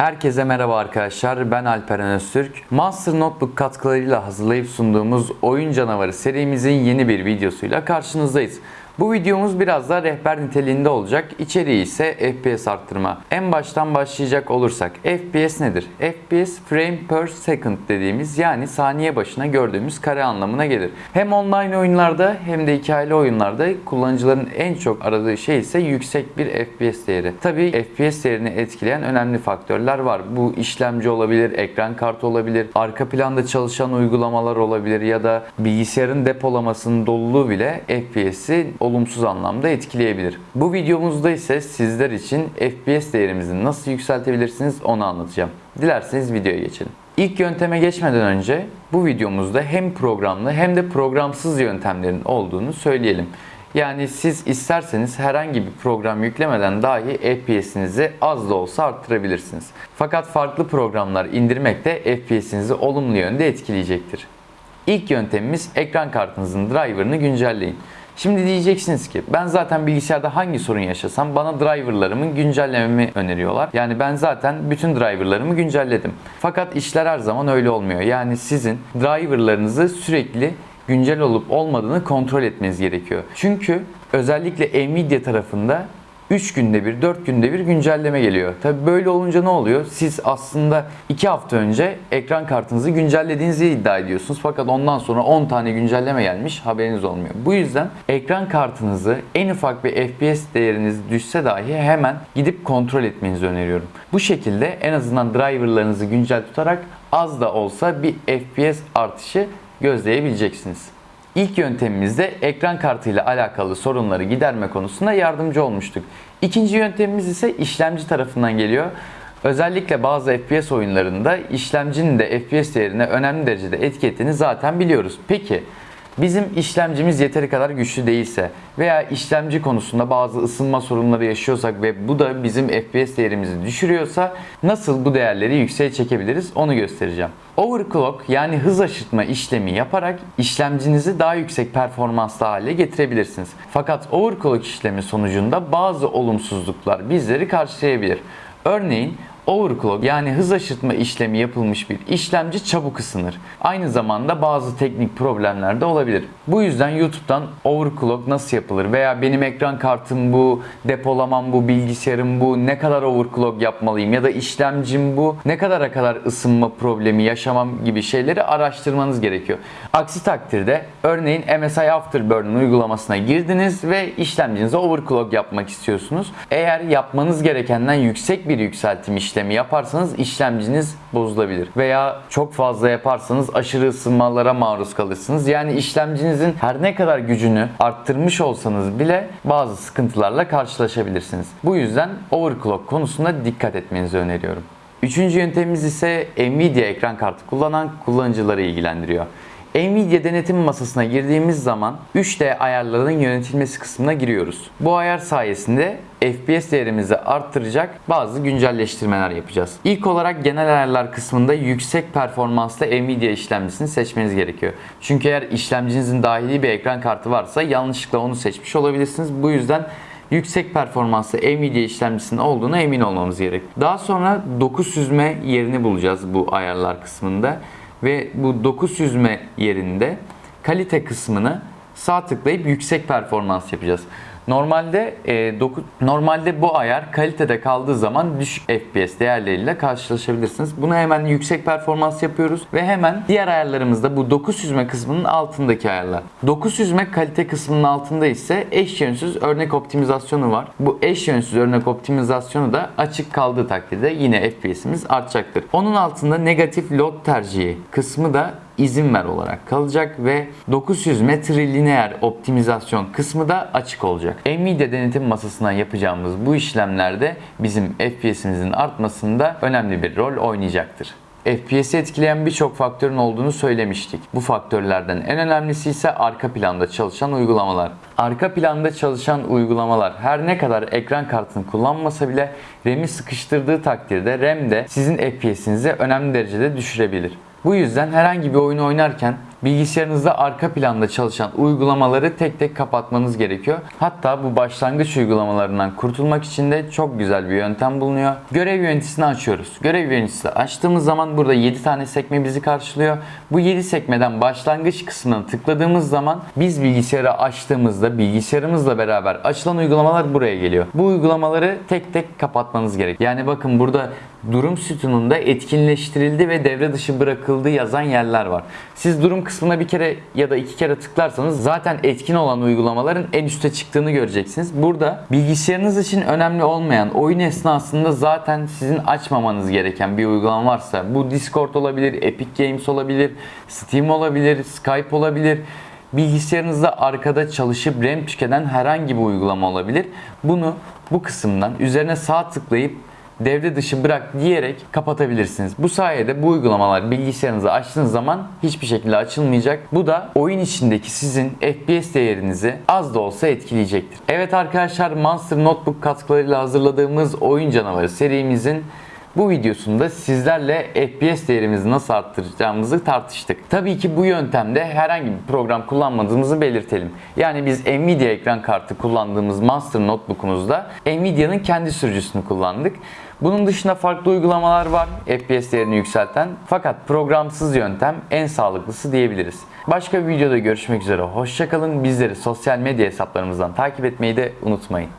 Herkese merhaba arkadaşlar. Ben Alperen Öztürk. Monster Notebook katkılarıyla hazırlayıp sunduğumuz Oyun Canavarı serimizin yeni bir videosuyla karşınızdayız. Bu videomuz biraz da rehber niteliğinde olacak. İçeriği ise FPS arttırma. En baştan başlayacak olursak FPS nedir? FPS frame per second dediğimiz yani saniye başına gördüğümüz kare anlamına gelir. Hem online oyunlarda hem de hikayeli oyunlarda kullanıcıların en çok aradığı şey ise yüksek bir FPS değeri. Tabi FPS değerini etkileyen önemli faktörler var. Bu işlemci olabilir, ekran kartı olabilir, arka planda çalışan uygulamalar olabilir ya da bilgisayarın depolamasının doluluğu bile FPS'i olumsuz anlamda etkileyebilir. Bu videomuzda ise sizler için FPS değerimizi nasıl yükseltebilirsiniz onu anlatacağım. Dilerseniz videoya geçelim. İlk yönteme geçmeden önce bu videomuzda hem programlı hem de programsız yöntemlerin olduğunu söyleyelim. Yani siz isterseniz herhangi bir program yüklemeden dahi FPS'inizi az da olsa arttırabilirsiniz. Fakat farklı programlar indirmek de FPS'inizi olumlu yönde etkileyecektir. İlk yöntemimiz ekran kartınızın driver'ını güncelleyin. Şimdi diyeceksiniz ki ben zaten bilgisayarda hangi sorun yaşasam bana driverlarımı güncellememi öneriyorlar. Yani ben zaten bütün driverlarımı güncelledim. Fakat işler her zaman öyle olmuyor. Yani sizin driverlarınızı sürekli güncel olup olmadığını kontrol etmeniz gerekiyor. Çünkü özellikle Nvidia tarafında 3 günde bir, 4 günde bir güncelleme geliyor. Tabi böyle olunca ne oluyor? Siz aslında 2 hafta önce ekran kartınızı güncellediğinizi iddia ediyorsunuz. Fakat ondan sonra 10 tane güncelleme gelmiş haberiniz olmuyor. Bu yüzden ekran kartınızı en ufak bir FPS değeriniz düşse dahi hemen gidip kontrol etmenizi öneriyorum. Bu şekilde en azından driverlarınızı güncel tutarak az da olsa bir FPS artışı gözleyebileceksiniz. İlk yöntemimizde ekran kartıyla alakalı sorunları giderme konusunda yardımcı olmuştuk. İkinci yöntemimiz ise işlemci tarafından geliyor. Özellikle bazı FPS oyunlarında işlemcinin de FPS değerine önemli derecede etki ettiğini zaten biliyoruz. Peki bizim işlemcimiz yeteri kadar güçlü değilse veya işlemci konusunda bazı ısınma sorunları yaşıyorsak ve bu da bizim FPS değerimizi düşürüyorsa nasıl bu değerleri yükseğe çekebiliriz onu göstereceğim. Overclock yani hız aşırtma işlemi yaparak işlemcinizi daha yüksek performanslı hale getirebilirsiniz. Fakat overclock işlemi sonucunda bazı olumsuzluklar bizleri karşılayabilir. Örneğin Overclock yani hız aşırtma işlemi yapılmış bir işlemci çabuk ısınır. Aynı zamanda bazı teknik problemler de olabilir. Bu yüzden YouTube'dan overclock nasıl yapılır veya benim ekran kartım bu, depolamam bu, bilgisayarım bu, ne kadar overclock yapmalıyım ya da işlemcim bu, ne kadara kadar ısınma problemi yaşamam gibi şeyleri araştırmanız gerekiyor. Aksi takdirde örneğin MSI Afterburn uygulamasına girdiniz ve işlemcinize overclock yapmak istiyorsunuz. Eğer yapmanız gerekenden yüksek bir yükseltim işlemi yaparsanız işlemciniz bozulabilir. Veya çok fazla yaparsanız aşırı ısınmalara maruz kalırsınız. Yani işlemcinizin her ne kadar gücünü arttırmış olsanız bile bazı sıkıntılarla karşılaşabilirsiniz. Bu yüzden overclock konusunda dikkat etmenizi öneriyorum. Üçüncü yöntemimiz ise Nvidia ekran kartı kullanan kullanıcıları ilgilendiriyor. Nvidia denetim masasına girdiğimiz zaman 3D ayarların yönetilmesi kısmına giriyoruz. Bu ayar sayesinde FPS değerimizi arttıracak bazı güncelleştirmeler yapacağız. İlk olarak genel ayarlar kısmında yüksek performanslı Nvidia işlemcisini seçmeniz gerekiyor. Çünkü eğer işlemcinizin dahili bir ekran kartı varsa yanlışlıkla onu seçmiş olabilirsiniz. Bu yüzden yüksek performanslı Nvidia işlemcisinin olduğuna emin olmamız gerek. Daha sonra doku süzme yerini bulacağız bu ayarlar kısmında ve bu doku süzme yerinde kalite kısmını sağ tıklayıp yüksek performans yapacağız. Normalde e, doku, normalde bu ayar kalitede kaldığı zaman düşük FPS değerleriyle karşılaşabilirsiniz. Bunu hemen yüksek performans yapıyoruz ve hemen diğer ayarlarımızda bu doku süzme kısmının altındaki ayarlar. Doku süzme kalite kısmının altında ise eş yönsüz örnek optimizasyonu var. Bu eş yönsüz örnek optimizasyonu da açık kaldığı takdirde yine FPS'imiz artacaktır. Onun altında negatif load tercihi kısmı da izin ver olarak kalacak ve 900 metre lineer optimizasyon kısmı da açık olacak. Nvidia denetim masasından yapacağımız bu işlemlerde bizim FPS'imizin artmasında önemli bir rol oynayacaktır. FPS'i etkileyen birçok faktörün olduğunu söylemiştik. Bu faktörlerden en önemlisi ise arka planda çalışan uygulamalar. Arka planda çalışan uygulamalar her ne kadar ekran kartını kullanmasa bile RAM'i sıkıştırdığı takdirde RAM de sizin FPS'inizi önemli derecede düşürebilir. Bu yüzden herhangi bir oyunu oynarken bilgisayarınızda arka planda çalışan uygulamaları tek tek kapatmanız gerekiyor. Hatta bu başlangıç uygulamalarından kurtulmak için de çok güzel bir yöntem bulunuyor. Görev yöneticisini açıyoruz. Görev yöneticisi açtığımız zaman burada 7 tane sekme bizi karşılıyor. Bu 7 sekmeden başlangıç kısmına tıkladığımız zaman biz bilgisayarı açtığımızda bilgisayarımızla beraber açılan uygulamalar buraya geliyor. Bu uygulamaları tek tek kapatmanız gerek. Yani bakın burada durum sütununda etkinleştirildi ve devre dışı bırakıldı yazan yerler var. Siz durum kısmına bir kere ya da iki kere tıklarsanız zaten etkin olan uygulamaların en üste çıktığını göreceksiniz. Burada bilgisayarınız için önemli olmayan oyun esnasında zaten sizin açmamanız gereken bir uygulama varsa bu Discord olabilir, Epic Games olabilir, Steam olabilir, Skype olabilir bilgisayarınızda arkada çalışıp RAM tüketen herhangi bir uygulama olabilir. Bunu bu kısımdan üzerine sağ tıklayıp devre dışı bırak diyerek kapatabilirsiniz. Bu sayede bu uygulamalar bilgisayarınızı açtığınız zaman hiçbir şekilde açılmayacak. Bu da oyun içindeki sizin FPS değerinizi az da olsa etkileyecektir. Evet arkadaşlar Monster Notebook katkılarıyla hazırladığımız oyun canavarı serimizin bu videosunda sizlerle FPS değerimizi nasıl arttıracağımızı tartıştık. Tabii ki bu yöntemde herhangi bir program kullanmadığımızı belirtelim. Yani biz Nvidia ekran kartı kullandığımız Monster Notebook'umuzda Nvidia'nın kendi sürücüsünü kullandık. Bunun dışında farklı uygulamalar var FPS değerini yükselten. Fakat programsız yöntem en sağlıklısı diyebiliriz. Başka bir videoda görüşmek üzere. Hoşçakalın. Bizleri sosyal medya hesaplarımızdan takip etmeyi de unutmayın.